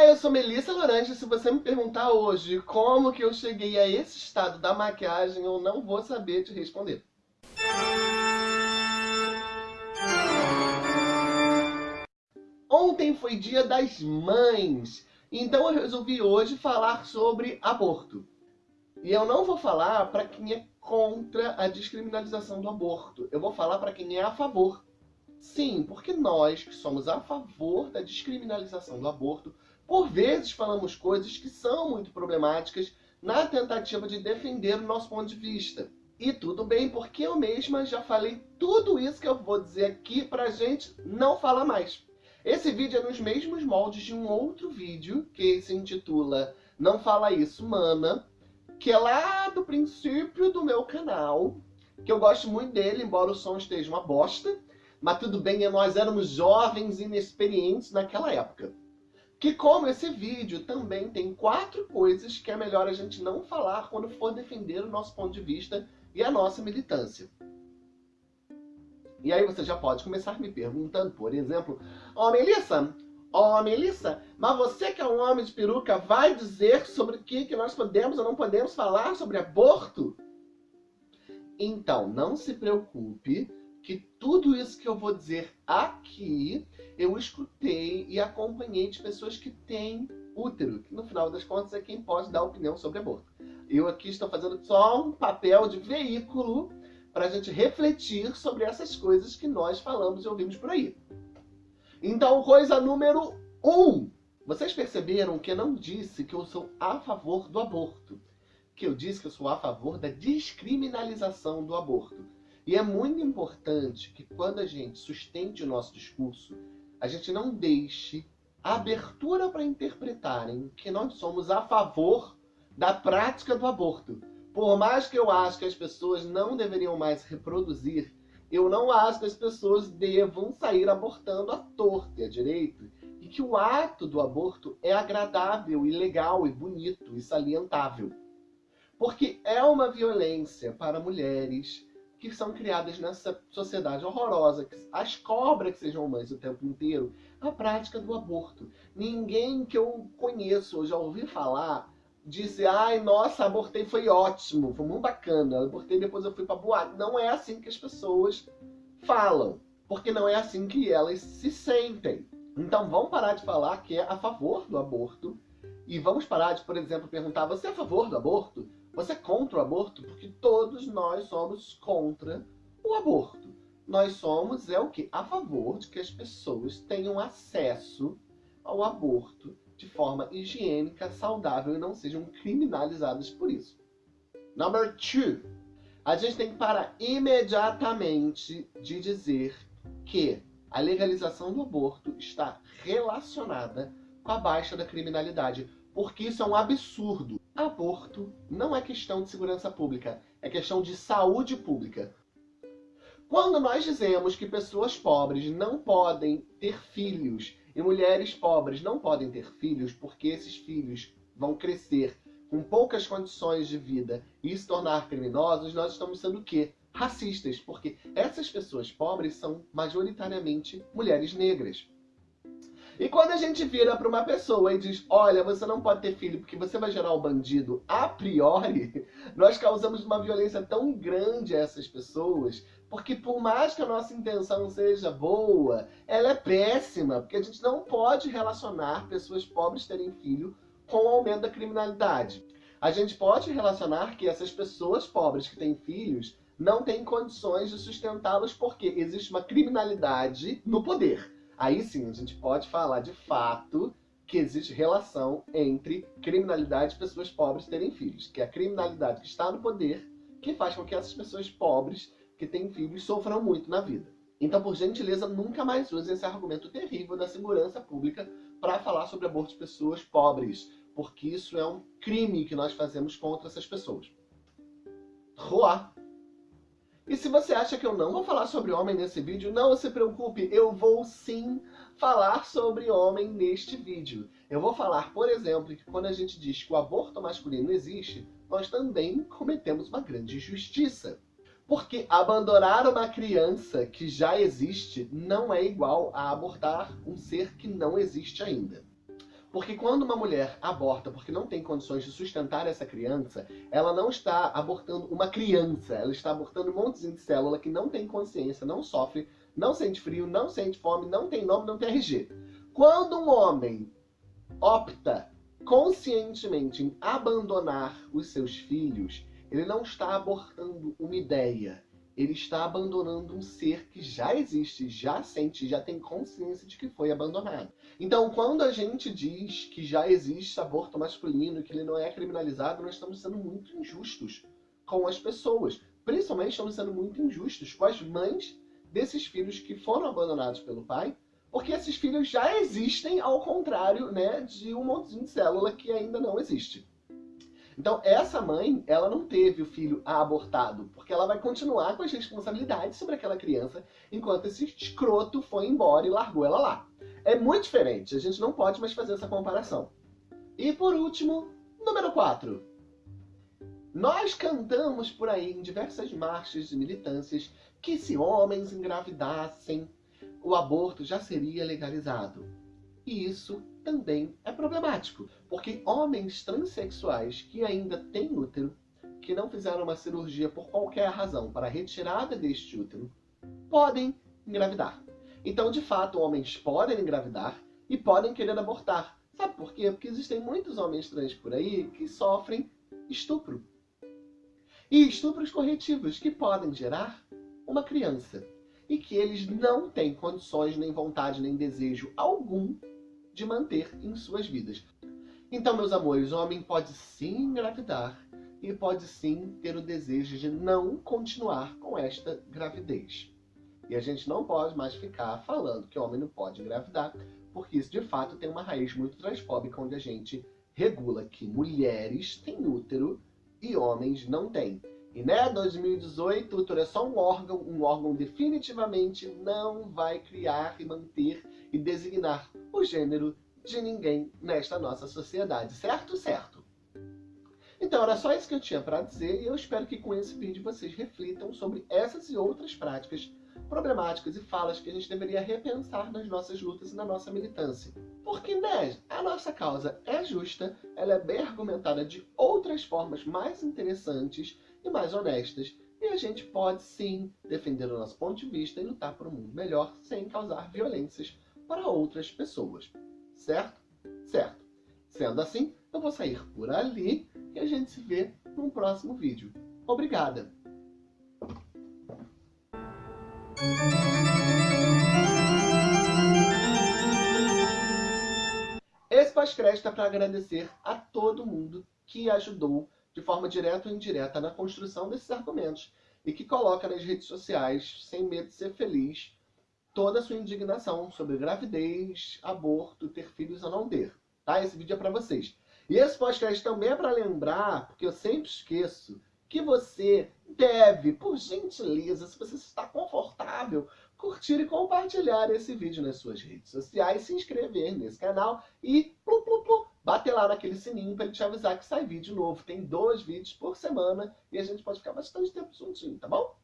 Olá, eu sou Melissa Laranja. Se você me perguntar hoje como que eu cheguei a esse estado da maquiagem, eu não vou saber te responder. Ontem foi dia das mães, então eu resolvi hoje falar sobre aborto. E eu não vou falar para quem é contra a descriminalização do aborto. Eu vou falar para quem é a favor. Sim, porque nós que somos a favor da descriminalização do aborto, por vezes falamos coisas que são muito problemáticas na tentativa de defender o nosso ponto de vista. E tudo bem, porque eu mesma já falei tudo isso que eu vou dizer aqui pra gente não falar mais. Esse vídeo é nos mesmos moldes de um outro vídeo, que se intitula Não Fala Isso, Mana, que é lá do princípio do meu canal, que eu gosto muito dele, embora o som esteja uma bosta, mas tudo bem, nós éramos jovens inexperientes naquela época. Que como esse vídeo também tem quatro coisas que é melhor a gente não falar quando for defender o nosso ponto de vista e a nossa militância. E aí você já pode começar me perguntando, por exemplo, Ó oh, Melissa, ó oh, Melissa, mas você que é um homem de peruca vai dizer sobre o que, que nós podemos ou não podemos falar sobre aborto? Então, não se preocupe, que tudo isso que eu vou dizer aqui, eu escutei e acompanhei de pessoas que têm útero, que no final das contas é quem pode dar opinião sobre aborto. Eu aqui estou fazendo só um papel de veículo para a gente refletir sobre essas coisas que nós falamos e ouvimos por aí. Então, coisa número um. Vocês perceberam que eu não disse que eu sou a favor do aborto. Que eu disse que eu sou a favor da descriminalização do aborto. E é muito importante que quando a gente sustente o nosso discurso, a gente não deixe abertura para interpretarem que nós somos a favor da prática do aborto. Por mais que eu acho que as pessoas não deveriam mais reproduzir, eu não acho que as pessoas devam sair abortando à torta e à direito. E que o ato do aborto é agradável e legal e bonito e salientável. Porque é uma violência para mulheres, que são criadas nessa sociedade horrorosa, que as cobras que sejam mães o tempo inteiro, a prática do aborto. Ninguém que eu conheço ou já ouvi falar disse, ai, nossa, abortei, foi ótimo, foi muito bacana, abortei, depois eu fui pra boate. Não é assim que as pessoas falam, porque não é assim que elas se sentem. Então vamos parar de falar que é a favor do aborto e vamos parar de, por exemplo, perguntar, você é a favor do aborto? Você é contra o aborto? Porque todos nós somos contra o aborto. Nós somos, é o que? A favor de que as pessoas tenham acesso ao aborto de forma higiênica, saudável e não sejam criminalizadas por isso. Number two. A gente tem que parar imediatamente de dizer que a legalização do aborto está relacionada com a baixa da criminalidade, porque isso é um absurdo. Aborto não é questão de segurança pública, é questão de saúde pública. Quando nós dizemos que pessoas pobres não podem ter filhos e mulheres pobres não podem ter filhos porque esses filhos vão crescer com poucas condições de vida e se tornar criminosos, nós estamos sendo o quê? Racistas, porque essas pessoas pobres são majoritariamente mulheres negras. E quando a gente vira para uma pessoa e diz, olha, você não pode ter filho porque você vai gerar um bandido a priori, nós causamos uma violência tão grande a essas pessoas, porque por mais que a nossa intenção seja boa, ela é péssima, porque a gente não pode relacionar pessoas pobres terem filho com o aumento da criminalidade. A gente pode relacionar que essas pessoas pobres que têm filhos não têm condições de sustentá-los porque existe uma criminalidade no poder. Aí sim, a gente pode falar de fato que existe relação entre criminalidade e pessoas pobres terem filhos. Que é a criminalidade que está no poder que faz com que essas pessoas pobres que têm filhos sofram muito na vida. Então, por gentileza, nunca mais use esse argumento terrível da segurança pública para falar sobre aborto de pessoas pobres, porque isso é um crime que nós fazemos contra essas pessoas. Roar. E se você acha que eu não vou falar sobre homem nesse vídeo, não se preocupe, eu vou sim falar sobre homem neste vídeo. Eu vou falar, por exemplo, que quando a gente diz que o aborto masculino existe, nós também cometemos uma grande injustiça. Porque abandonar uma criança que já existe não é igual a abortar um ser que não existe ainda. Porque quando uma mulher aborta porque não tem condições de sustentar essa criança, ela não está abortando uma criança, ela está abortando um monte de célula que não tem consciência, não sofre, não sente frio, não sente fome, não tem nome, não tem RG. Quando um homem opta conscientemente em abandonar os seus filhos, ele não está abortando uma ideia, ele está abandonando um ser que já existe, já sente, já tem consciência de que foi abandonado. Então, quando a gente diz que já existe aborto masculino, que ele não é criminalizado, nós estamos sendo muito injustos com as pessoas. Principalmente estamos sendo muito injustos com as mães desses filhos que foram abandonados pelo pai, porque esses filhos já existem, ao contrário né, de um montezinho de célula que ainda não existe. Então, essa mãe, ela não teve o filho abortado, porque ela vai continuar com as responsabilidades sobre aquela criança, enquanto esse escroto foi embora e largou ela lá. É muito diferente, a gente não pode mais fazer essa comparação. E por último, número 4. Nós cantamos por aí em diversas marchas de militâncias que se homens engravidassem, o aborto já seria legalizado. E isso também é problemático, porque homens transexuais que ainda têm útero, que não fizeram uma cirurgia por qualquer razão para a retirada deste útero, podem engravidar. Então, de fato, homens podem engravidar e podem querer abortar. Sabe por quê? Porque existem muitos homens trans por aí que sofrem estupro. E estupros corretivos que podem gerar uma criança. E que eles não têm condições, nem vontade, nem desejo algum de manter em suas vidas. Então, meus amores, o homem pode sim engravidar e pode sim ter o desejo de não continuar com esta gravidez. E a gente não pode mais ficar falando que o homem não pode engravidar, porque isso de fato tem uma raiz muito transfóbica, onde a gente regula que mulheres têm útero e homens não têm. E né, 2018, o útero é só um órgão, um órgão definitivamente não vai criar e manter e designar o gênero de ninguém nesta nossa sociedade, certo? Certo. Então era só isso que eu tinha para dizer e eu espero que com esse vídeo vocês reflitam sobre essas e outras práticas problemáticas e falas que a gente deveria repensar nas nossas lutas e na nossa militância. Porque, né, a nossa causa é justa, ela é bem argumentada de outras formas mais interessantes e mais honestas, e a gente pode sim defender o nosso ponto de vista e lutar por um mundo melhor sem causar violências para outras pessoas. Certo? Certo. Sendo assim, eu vou sair por ali e a gente se vê num próximo vídeo. Obrigada! Esse pós-crédito é para agradecer a todo mundo que ajudou de forma direta ou indireta na construção desses argumentos e que coloca nas redes sociais, sem medo de ser feliz, toda a sua indignação sobre gravidez, aborto, ter filhos ou não ter. Tá? Esse vídeo é para vocês. E esse podcast também é para lembrar, porque eu sempre esqueço, que você deve, por gentileza, se você está confortável, curtir e compartilhar esse vídeo nas suas redes sociais, se inscrever nesse canal e plu, plu, plu, bater lá naquele sininho para ele te avisar que sai vídeo novo. Tem dois vídeos por semana e a gente pode ficar bastante tempo juntinho, tá bom?